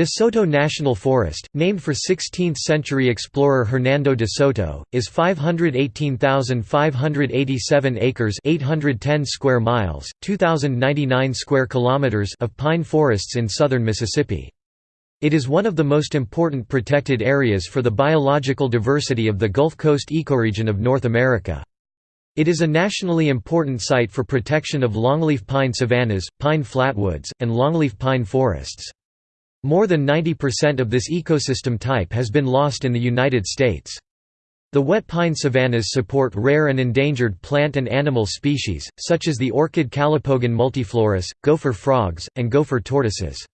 De Soto National Forest, named for 16th-century explorer Hernando de Soto, is 518,587 acres (810 square miles, 2099 square kilometers) of pine forests in southern Mississippi. It is one of the most important protected areas for the biological diversity of the Gulf Coast ecoregion of North America. It is a nationally important site for protection of longleaf pine savannas, pine flatwoods, and longleaf pine forests. More than 90% of this ecosystem type has been lost in the United States. The wet pine savannas support rare and endangered plant and animal species, such as the orchid Calopogon multiflorus, gopher frogs, and gopher tortoises.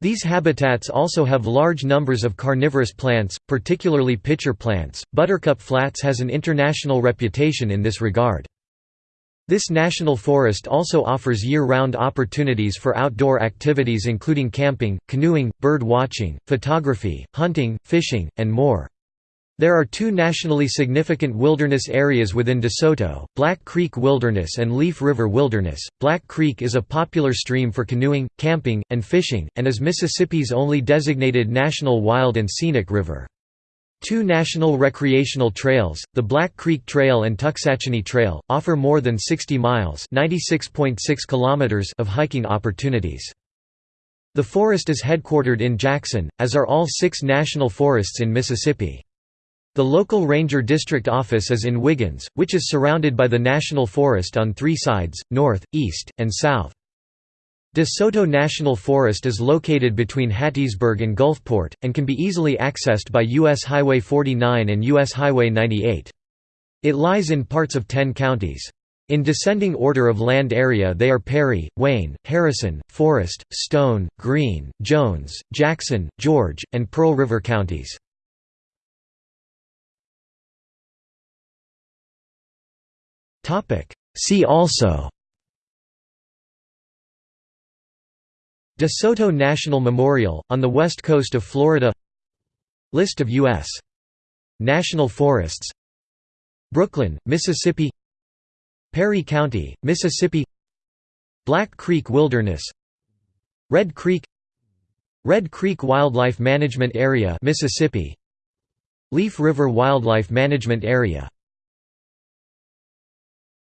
These habitats also have large numbers of carnivorous plants, particularly pitcher plants. Buttercup Flats has an international reputation in this regard. This national forest also offers year-round opportunities for outdoor activities including camping, canoeing, bird watching, photography, hunting, fishing, and more. There are two nationally significant wilderness areas within DeSoto, Black Creek Wilderness and Leaf River Wilderness. Black Creek is a popular stream for canoeing, camping, and fishing, and is Mississippi's only designated national wild and scenic river. Two national recreational trails, the Black Creek Trail and Tuxachanie Trail, offer more than 60 miles kilometers of hiking opportunities. The forest is headquartered in Jackson, as are all six national forests in Mississippi. The local ranger district office is in Wiggins, which is surrounded by the national forest on three sides, north, east, and south. De Soto National Forest is located between Hattiesburg and Gulfport, and can be easily accessed by U.S. Highway 49 and U.S. Highway 98. It lies in parts of ten counties. In descending order of land area they are Perry, Wayne, Harrison, Forest, Stone, Greene, Jones, Jackson, George, and Pearl River counties. See also De Soto National Memorial, on the west coast of Florida. List of U.S. National Forests. Brooklyn, Mississippi. Perry County, Mississippi. Black Creek Wilderness. Red Creek. Red Creek Wildlife Management Area Mississippi. Leaf River Wildlife Management Area